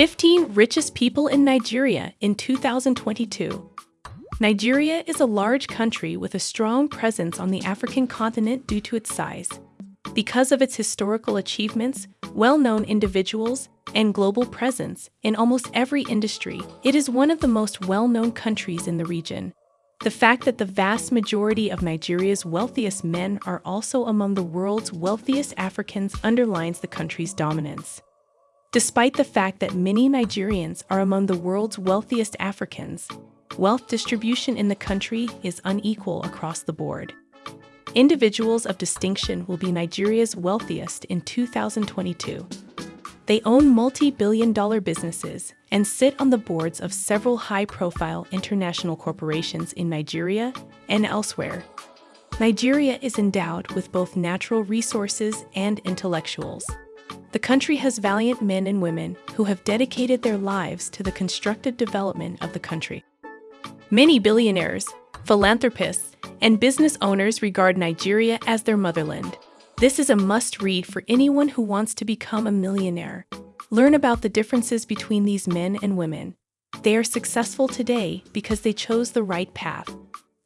15 Richest People in Nigeria in 2022 Nigeria is a large country with a strong presence on the African continent due to its size. Because of its historical achievements, well known individuals, and global presence in almost every industry, it is one of the most well known countries in the region. The fact that the vast majority of Nigeria's wealthiest men are also among the world's wealthiest Africans underlines the country's dominance. Despite the fact that many Nigerians are among the world's wealthiest Africans, wealth distribution in the country is unequal across the board. Individuals of distinction will be Nigeria's wealthiest in 2022. They own multi billion dollar businesses and sit on the boards of several high profile international corporations in Nigeria and elsewhere. Nigeria is endowed with both natural resources and intellectuals. The country has valiant men and women who have dedicated their lives to the constructive development of the country. Many billionaires, philanthropists, and business owners regard Nigeria as their motherland. This is a must read for anyone who wants to become a millionaire. Learn about the differences between these men and women. They are successful today because they chose the right path.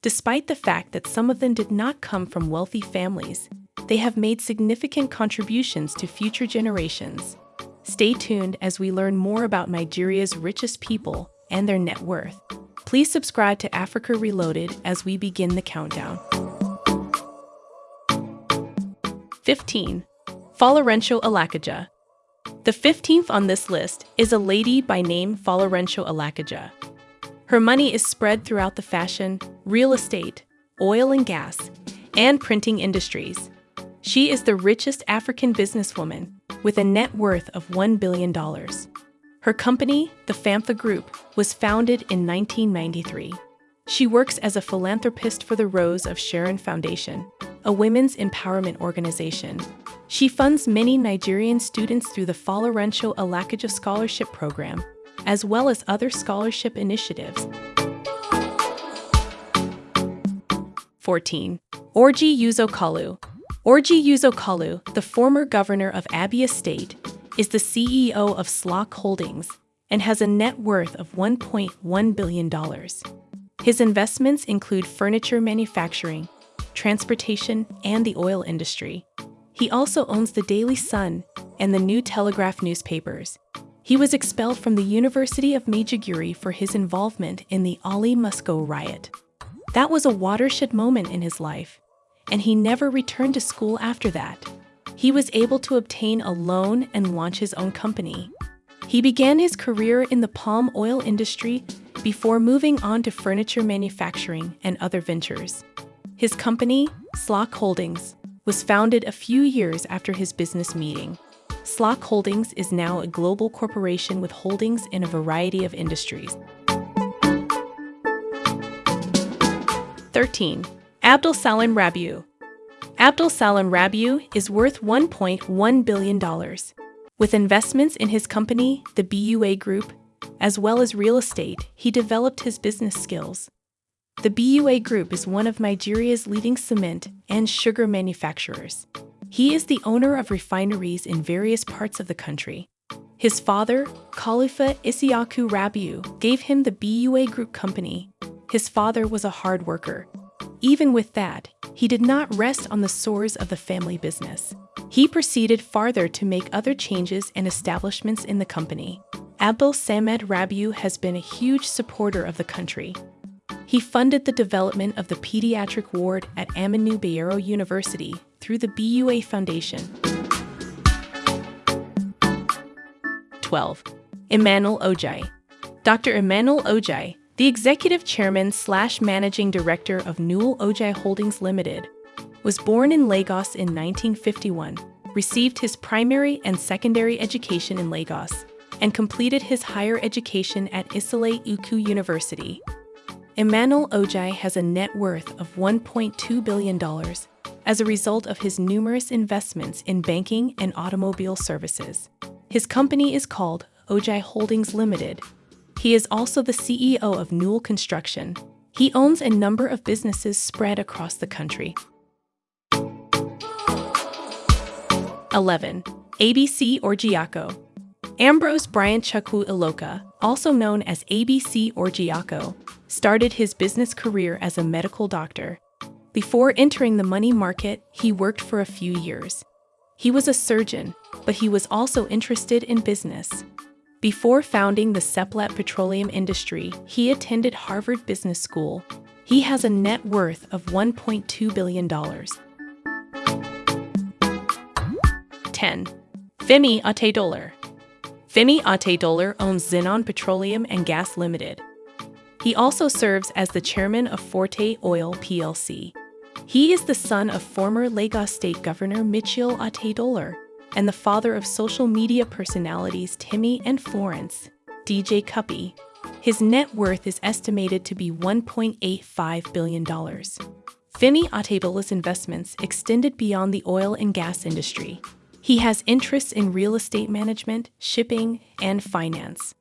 Despite the fact that some of them did not come from wealthy families, they have made significant contributions to future generations. Stay tuned as we learn more about Nigeria's richest people and their net worth. Please subscribe to Africa Reloaded as we begin the countdown. 15. Folorunsho Alakija. The 15th on this list is a lady by name Folorunsho Alakija. Her money is spread throughout the fashion, real estate, oil and gas, and printing industries. She is the richest African businesswoman with a net worth of $1 billion. Her company, the Famfa Group, was founded in 1993. She works as a philanthropist for the Rose of Sharon Foundation, a women's empowerment organization. She funds many Nigerian students through the Folorunsho Alakija Scholarship Program, as well as other scholarship initiatives. 14. Orji Uzor Kalu. Orji Uzor Kalu, the former governor of Abia State, is the CEO of SLOC Holdings and has a net worth of $1.1 billion. His investments include furniture manufacturing, transportation, and the oil industry. He also owns the Daily Sun and the New Telegraph newspapers. He was expelled from the University of Maiduguri for his involvement in the Ali Must Go riot. That was a watershed moment in his life, and he never returned to school after that. He was able to obtain a loan and launch his own company. He began his career in the palm oil industry before moving on to furniture manufacturing and other ventures. His company, SLOC Holdings, was founded a few years after his business meeting. SLOC Holdings is now a global corporation with holdings in a variety of industries. 13. Abdul Samad Rabiu Abdul Samad Rabiu is worth $1.1 billion. With investments in his company, the BUA Group, as well as real estate, he developed his business skills. The BUA Group is one of Nigeria's leading cement and sugar manufacturers. He is the owner of refineries in various parts of the country. His father, Khalifa Isiaku Rabiu, gave him the BUA Group company. His father was a hard worker. Even with that, he did not rest on the sores of the family business. He proceeded farther to make other changes and establishments in the company. Abdul Samad Rabiu has been a huge supporter of the country. He funded the development of the pediatric ward at Aminu Bayero University through the BUA Foundation. 12. Emmanuel Ojai. Dr. Emmanuel Ojai, the executive chairman slash managing director of Newell Ojai Holdings Limited, was born in Lagos in 1951, received his primary and secondary education in Lagos, and completed his higher education at Isile Uku University. Emmanuel Ojai has a net worth of $1.2 billion as a result of his numerous investments in banking and automobile services. His company is called Ojai Holdings Limited he is also the CEO of Newell Construction. He owns a number of businesses spread across the country. 11. ABC Orjiako. Ambrose Bryant Chukwu Iloka, also known as ABC Orjiako, started his business career as a medical doctor. Before entering the money market, he worked for a few years. He was a surgeon, but he was also interested in business. Before founding the Seplat petroleum industry, he attended Harvard Business School. He has a net worth of $1.2 billion. 10. Femi Otedola Femi Otedola owns Zenon Petroleum and Gas Limited. He also serves as the chairman of Forte Oil plc. He is the son of former Lagos State Governor Michael Otedola and the father of social media personalities Timmy and Florence, DJ Cuppy. His net worth is estimated to be $1.85 billion. Femi Otedola's investments extended beyond the oil and gas industry. He has interests in real estate management, shipping, and finance.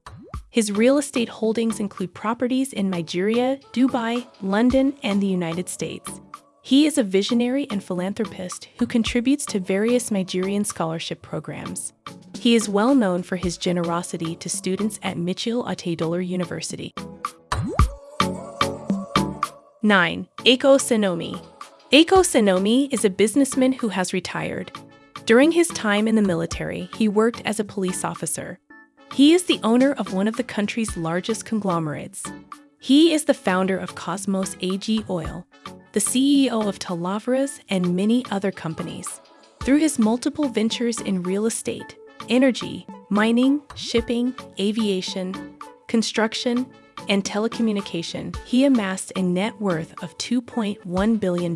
His real estate holdings include properties in Nigeria, Dubai, London, and the United States. He is a visionary and philanthropist who contributes to various Nigerian scholarship programs. He is well known for his generosity to students at Mitchell Otedola University. 9. Eko Sanomi Eko Sanomi is a businessman who has retired. During his time in the military, he worked as a police officer. He is the owner of one of the country's largest conglomerates. He is the founder of Cosmos AG Oil, the CEO of Talavras and many other companies. Through his multiple ventures in real estate, energy, mining, shipping, aviation, construction, and telecommunication, he amassed a net worth of $2.1 billion.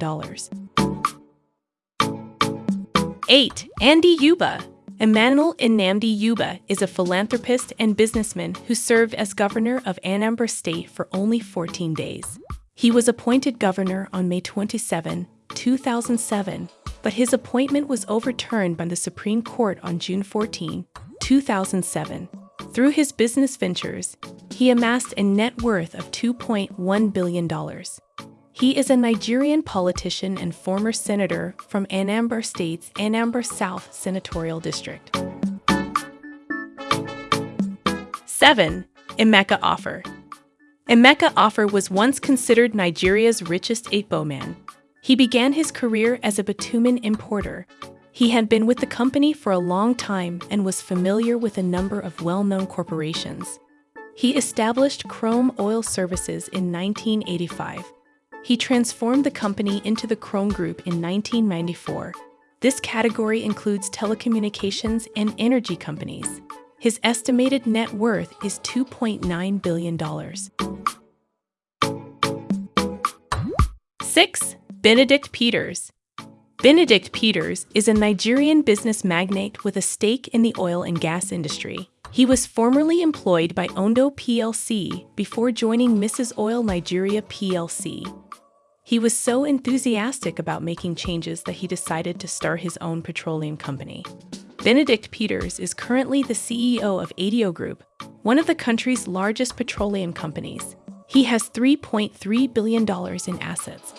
8. Andy Uba Emmanuel Nnamdi Uba is a philanthropist and businessman who served as governor of Anambra State for only 14 days. He was appointed governor on May 27, 2007, but his appointment was overturned by the Supreme Court on June 14, 2007. Through his business ventures, he amassed a net worth of $2.1 billion. He is a Nigerian politician and former senator from Anambra State's Anambra South Senatorial District. 7. Emeka Offor Emeka Offor was once considered Nigeria's richest Igbo man. He began his career as a bitumen importer. He had been with the company for a long time and was familiar with a number of well-known corporations. He established Chrome Oil Services in 1985. He transformed the company into the Chrome Group in 1994. This category includes telecommunications and energy companies. His estimated net worth is $2.9 billion. 6. Benedict Peters Benedict Peters is a Nigerian business magnate with a stake in the oil and gas industry. He was formerly employed by Ondo plc before joining Mrs. Oil Nigeria plc. He was so enthusiastic about making changes that he decided to start his own petroleum company. Benedict Peters is currently the CEO of Aiteo Group, one of the country's largest petroleum companies. He has $3.3 billion in assets.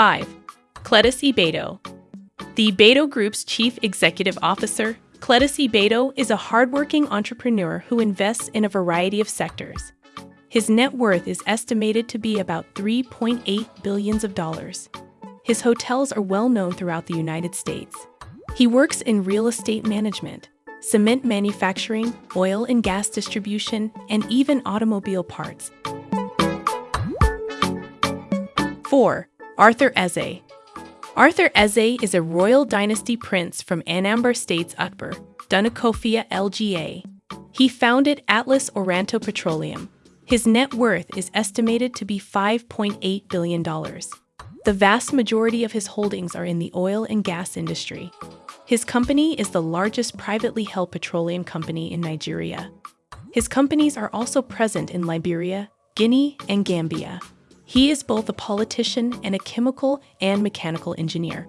5. Cletus Ibeto The Ibeto Group's chief executive officer, Cletus Ibeto, is a hardworking entrepreneur who invests in a variety of sectors. His net worth is estimated to be about 3.8 billions of dollars. His hotels are well known throughout the United States. He works in real estate management, cement manufacturing, oil and gas distribution, and even automobile parts. 4. Arthur Eze Arthur Eze is a royal dynasty prince from Anambra State's Utber, Dunukofia LGA. He founded Atlas Oranto Petroleum. His net worth is estimated to be $5.8 billion. The vast majority of his holdings are in the oil and gas industry. His company is the largest privately held petroleum company in Nigeria. His companies are also present in Liberia, Guinea, and Gambia. He is both a politician and a chemical and mechanical engineer.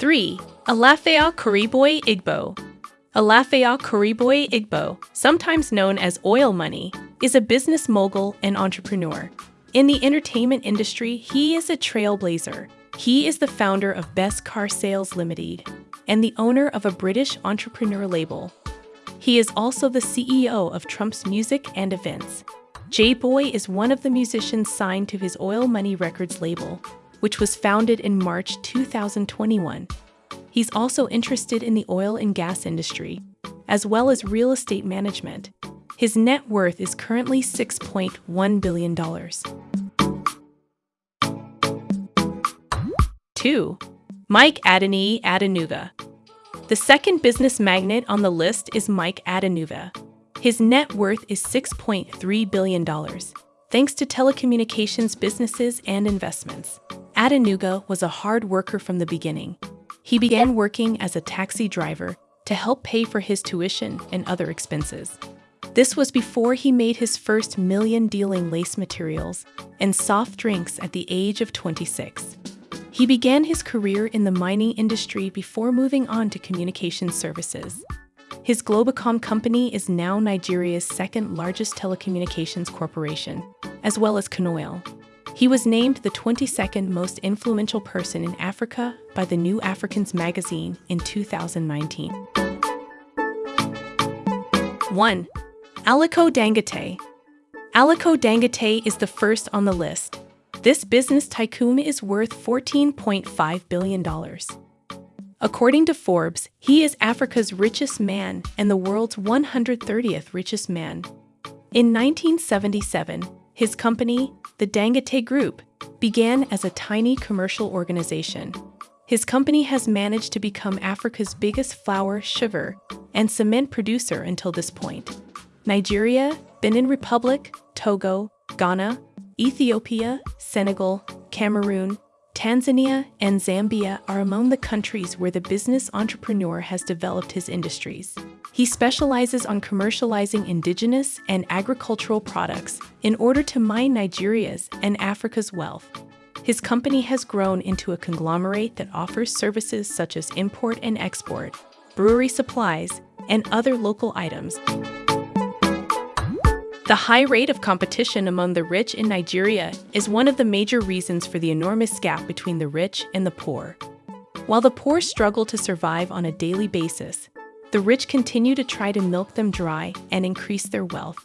3. Alafea Kuriboy Igbo Alafea Kuriboy Igbo, sometimes known as Oil Money, is a business mogul and entrepreneur. In the entertainment industry, he is a trailblazer. He is the founder of Best Car Sales Limited and the owner of a British entrepreneur label. He is also the CEO of Trump's Music and Events. J Boy is one of the musicians signed to his Oil Money Records label, which was founded in March 2021. He's also interested in the oil and gas industry, as well as real estate management. His net worth is currently $6.1 billion. 2. Mike Adeniyi Adenuga. The second business magnate on the list is Mike Adenuga. His net worth is $6.3 billion, thanks to telecommunications businesses and investments. Adenuga was a hard worker from the beginning. He began working as a taxi driver to help pay for his tuition and other expenses. This was before he made his first million dealing lace materials and soft drinks at the age of 26. He began his career in the mining industry before moving on to communication services. His Globacom company is now Nigeria's second largest telecommunications corporation, as well as Conoil. He was named the 22nd most influential person in Africa by the New Africans magazine in 2019. 1. Aliko Dangote Aliko Dangote is the first on the list. This business tycoon is worth $14.5 billion. According to Forbes, he is Africa's richest man and the world's 130th richest man. In 1977, his company, the Dangote Group, began as a tiny commercial organization. His company has managed to become Africa's biggest flour, sugar, and cement producer until this point. Nigeria, Benin Republic, Togo, Ghana, Ethiopia, Senegal, Cameroon, Tanzania, and Zambia are among the countries where the business entrepreneur has developed his industries. He specializes on commercializing indigenous and agricultural products in order to mine Nigeria's and Africa's wealth. His company has grown into a conglomerate that offers services such as import and export, brewery supplies, and other local items. The high rate of competition among the rich in Nigeria is one of the major reasons for the enormous gap between the rich and the poor. While the poor struggle to survive on a daily basis, the rich continue to try to milk them dry and increase their wealth.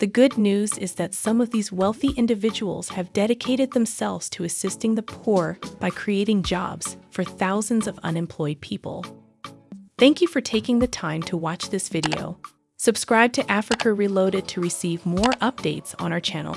The good news is that some of these wealthy individuals have dedicated themselves to assisting the poor by creating jobs for thousands of unemployed people. Thank you for taking the time to watch this video. Subscribe to Africa Reloaded to receive more updates on our channel.